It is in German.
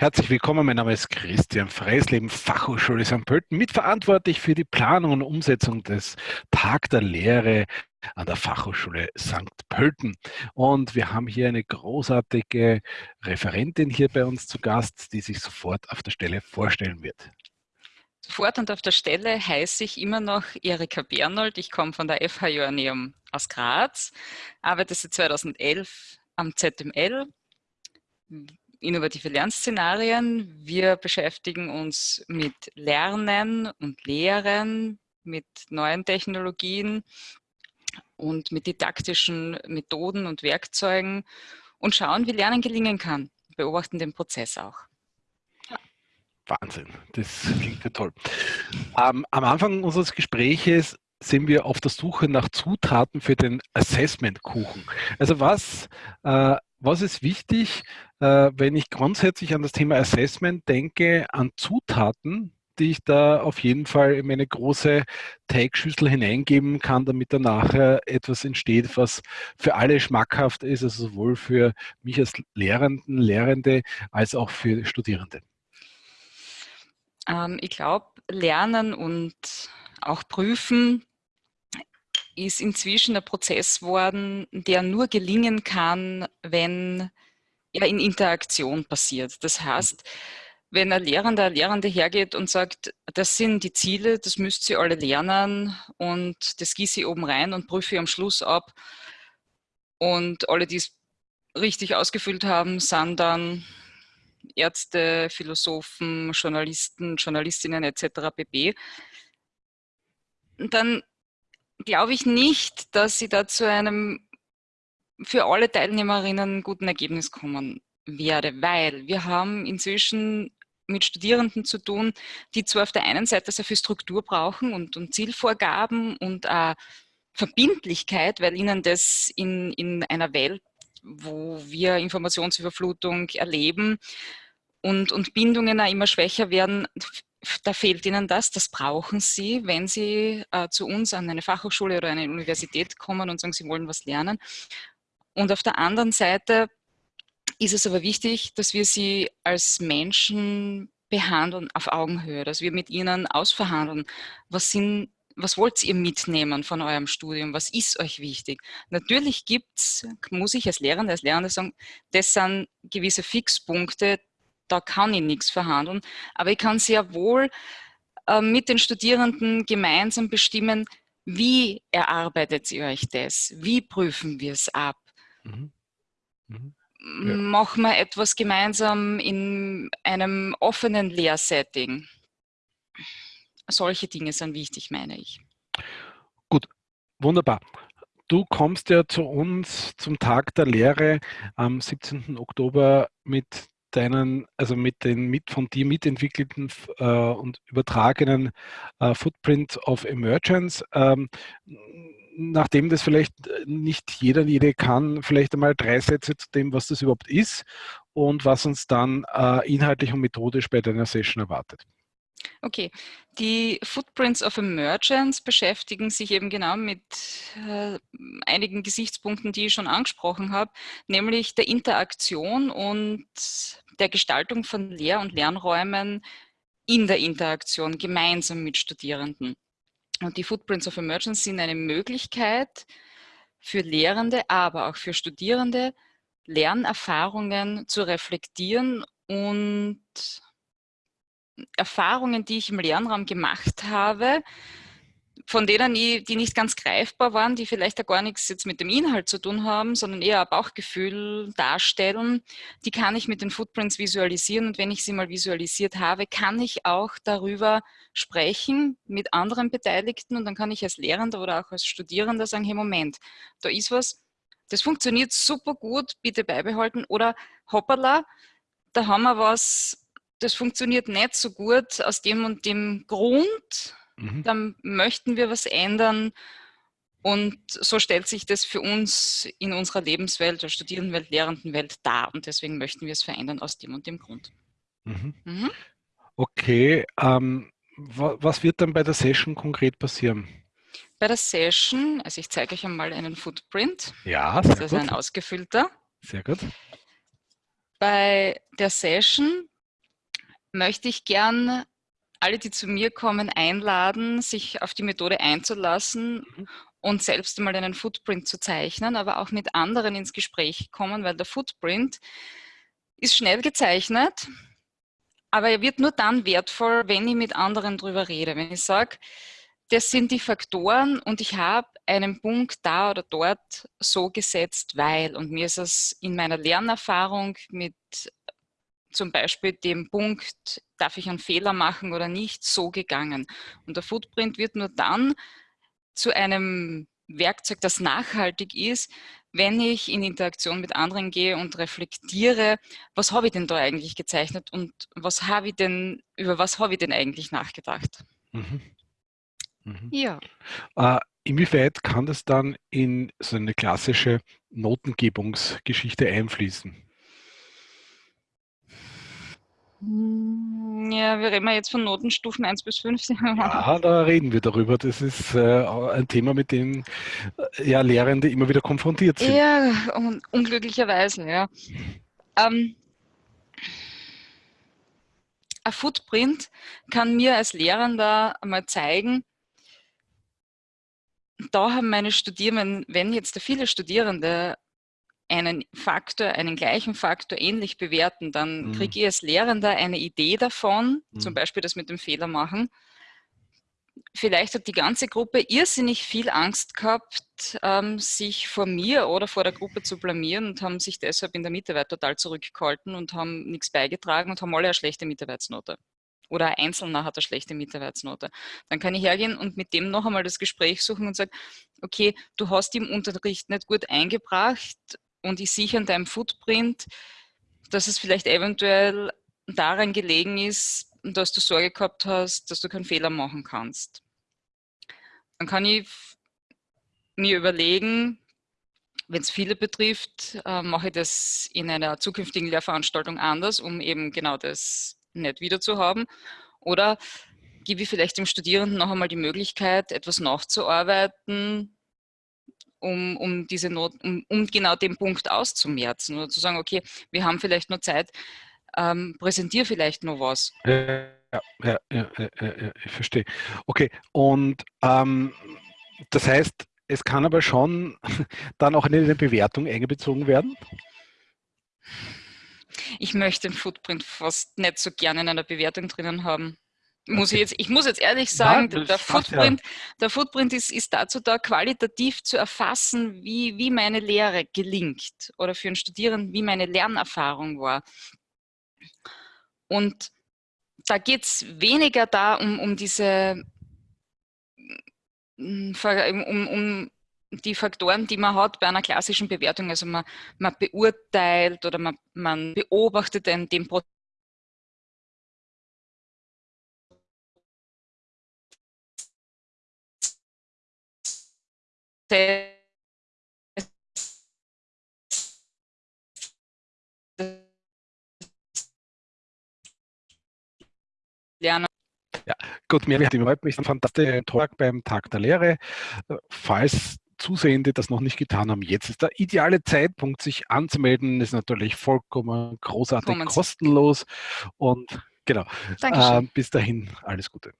Herzlich willkommen, mein Name ist Christian Freisleben, Fachhochschule St. Pölten, mitverantwortlich für die Planung und Umsetzung des Tag der Lehre an der Fachhochschule St. Pölten. Und wir haben hier eine großartige Referentin hier bei uns zu Gast, die sich sofort auf der Stelle vorstellen wird. Sofort und auf der Stelle heiße ich immer noch Erika Bernold. Ich komme von der FH Joanneum aus Graz, arbeite seit 2011 am ZML innovative Lernszenarien. Wir beschäftigen uns mit Lernen und Lehren, mit neuen Technologien und mit didaktischen Methoden und Werkzeugen und schauen, wie Lernen gelingen kann. Beobachten den Prozess auch. Wahnsinn, das klingt ja toll. Am Anfang unseres Gespräches sind wir auf der Suche nach Zutaten für den Assessment-Kuchen. Also was, äh, was ist wichtig, äh, wenn ich grundsätzlich an das Thema Assessment denke, an Zutaten, die ich da auf jeden Fall in meine große Teigschüssel hineingeben kann, damit da nachher etwas entsteht, was für alle schmackhaft ist, also sowohl für mich als Lehrenden, Lehrende als auch für Studierende. Ähm, ich glaube, Lernen und auch Prüfen ist inzwischen ein Prozess worden, der nur gelingen kann, wenn er in Interaktion passiert. Das heißt, wenn ein Lehrender, eine Lehrende hergeht und sagt, das sind die Ziele, das müsst ihr alle lernen und das gieße ich oben rein und prüfe am Schluss ab und alle, die es richtig ausgefüllt haben, sind dann Ärzte, Philosophen, Journalisten, Journalistinnen etc. pp. Dann glaube ich nicht, dass sie da zu einem für alle Teilnehmerinnen guten Ergebnis kommen werde, weil wir haben inzwischen mit Studierenden zu tun, die zwar auf der einen Seite sehr viel Struktur brauchen und, und Zielvorgaben und äh, Verbindlichkeit, weil ihnen das in, in einer Welt, wo wir Informationsüberflutung erleben und, und Bindungen auch immer schwächer werden, da fehlt ihnen das, das brauchen sie, wenn sie äh, zu uns an eine Fachhochschule oder eine Universität kommen und sagen, sie wollen was lernen. Und auf der anderen Seite ist es aber wichtig, dass wir sie als Menschen behandeln auf Augenhöhe, dass wir mit ihnen ausverhandeln, was sind was wollt ihr mitnehmen von eurem Studium? Was ist euch wichtig? Natürlich gibt es, muss ich als Lehrende, als Lehrende sagen, das sind gewisse Fixpunkte, da kann ich nichts verhandeln, aber ich kann sehr wohl äh, mit den Studierenden gemeinsam bestimmen, wie erarbeitet ihr euch das? Wie prüfen wir es ab? Mhm. Mhm. Ja. Machen wir etwas gemeinsam in einem offenen Lehrsetting? Solche Dinge sind wichtig, meine ich. Gut, wunderbar. Du kommst ja zu uns zum Tag der Lehre am 17. Oktober mit deinen, also mit den mit von dir mitentwickelten äh, und übertragenen äh, Footprint of Emergence. Ähm, nachdem das vielleicht nicht jeder, jede kann, vielleicht einmal drei Sätze zu dem, was das überhaupt ist und was uns dann äh, inhaltlich und methodisch bei deiner Session erwartet. Okay, die Footprints of Emergence beschäftigen sich eben genau mit äh, einigen Gesichtspunkten, die ich schon angesprochen habe, nämlich der Interaktion und der Gestaltung von Lehr- und Lernräumen in der Interaktion gemeinsam mit Studierenden. Und die Footprints of Emergence sind eine Möglichkeit für Lehrende, aber auch für Studierende, Lernerfahrungen zu reflektieren und Erfahrungen, die ich im Lernraum gemacht habe, von denen ich, die nicht ganz greifbar waren, die vielleicht ja gar nichts jetzt mit dem Inhalt zu tun haben, sondern eher ein Bauchgefühl darstellen, die kann ich mit den Footprints visualisieren. Und wenn ich sie mal visualisiert habe, kann ich auch darüber sprechen mit anderen Beteiligten und dann kann ich als Lehrender oder auch als Studierender sagen, hey Moment, da ist was, das funktioniert super gut, bitte beibehalten oder hoppala, da haben wir was, das funktioniert nicht so gut aus dem und dem Grund, mhm. dann möchten wir was ändern. Und so stellt sich das für uns in unserer Lebenswelt, der Studierendenwelt, Lehrendenwelt dar. Und deswegen möchten wir es verändern aus dem und dem Grund. Mhm. Mhm. Okay, ähm, was wird dann bei der Session konkret passieren? Bei der Session, also ich zeige euch einmal einen Footprint. Ja, sehr Das ist gut. ein ausgefüllter. Sehr gut. Bei der Session möchte ich gern alle, die zu mir kommen, einladen, sich auf die Methode einzulassen mhm. und selbst einmal einen Footprint zu zeichnen, aber auch mit anderen ins Gespräch kommen, weil der Footprint ist schnell gezeichnet, aber er wird nur dann wertvoll, wenn ich mit anderen drüber rede. Wenn ich sage, das sind die Faktoren und ich habe einen Punkt da oder dort so gesetzt, weil. Und mir ist es in meiner Lernerfahrung mit zum Beispiel dem Punkt, darf ich einen Fehler machen oder nicht, so gegangen. Und der Footprint wird nur dann zu einem Werkzeug, das nachhaltig ist, wenn ich in Interaktion mit anderen gehe und reflektiere, was habe ich denn da eigentlich gezeichnet und was habe ich denn, über was habe ich denn eigentlich nachgedacht. Mhm. Mhm. Ja. Äh, inwieweit kann das dann in so eine klassische Notengebungsgeschichte einfließen? Hm, ja, wir reden jetzt von Notenstufen 1 bis 5. Ja, da reden wir darüber. Das ist äh, ein Thema, mit dem äh, ja, Lehrende immer wieder konfrontiert sind. Ja, un unglücklicherweise, ja. Ähm, ein Footprint kann mir als Lehrender einmal zeigen, da haben meine Studierenden, wenn jetzt viele Studierende einen Faktor, einen gleichen Faktor ähnlich bewerten, dann mhm. kriege ich als Lehrender eine Idee davon, mhm. zum Beispiel das mit dem Fehler machen. Vielleicht hat die ganze Gruppe irrsinnig viel Angst gehabt, ähm, sich vor mir oder vor der Gruppe zu blamieren und haben sich deshalb in der Mitarbeit total zurückgehalten und haben nichts beigetragen und haben alle eine schlechte Mitarbeitsnote oder ein Einzelner hat eine schlechte Mitarbeitsnote. Dann kann ich hergehen und mit dem noch einmal das Gespräch suchen und sagen, okay, du hast im Unterricht nicht gut eingebracht und ich sehe an deinem Footprint, dass es vielleicht eventuell daran gelegen ist, dass du Sorge gehabt hast, dass du keinen Fehler machen kannst. Dann kann ich mir überlegen, wenn es viele betrifft, äh, mache ich das in einer zukünftigen Lehrveranstaltung anders, um eben genau das nicht wieder zu haben. Oder gebe ich vielleicht dem Studierenden noch einmal die Möglichkeit, etwas nachzuarbeiten, um, um, diese Not, um, um genau den Punkt auszumerzen oder zu sagen, okay, wir haben vielleicht nur Zeit, ähm, präsentiere vielleicht noch was. Ja, ja, ja, ja, ich verstehe. Okay, und ähm, das heißt, es kann aber schon dann auch in eine Bewertung eingebezogen werden? ich möchte den Footprint fast nicht so gerne in einer Bewertung drinnen haben. Muss ich, jetzt, ich muss jetzt ehrlich sagen, ja, der, Footprint, ja. der Footprint ist, ist dazu da, qualitativ zu erfassen, wie, wie meine Lehre gelingt oder für einen Studierenden, wie meine Lernerfahrung war. Und da geht es weniger da um, um diese um, um die Faktoren, die man hat bei einer klassischen Bewertung. Also man, man beurteilt oder man, man beobachtet den, den Prozess lernen. Ja, gut, mir hat mich ein fantastischer Talk beim Tag der Lehre. Falls Zusehende das noch nicht getan haben, jetzt ist der ideale Zeitpunkt, sich anzumelden. Ist natürlich vollkommen großartig kostenlos. Und genau, äh, bis dahin alles Gute.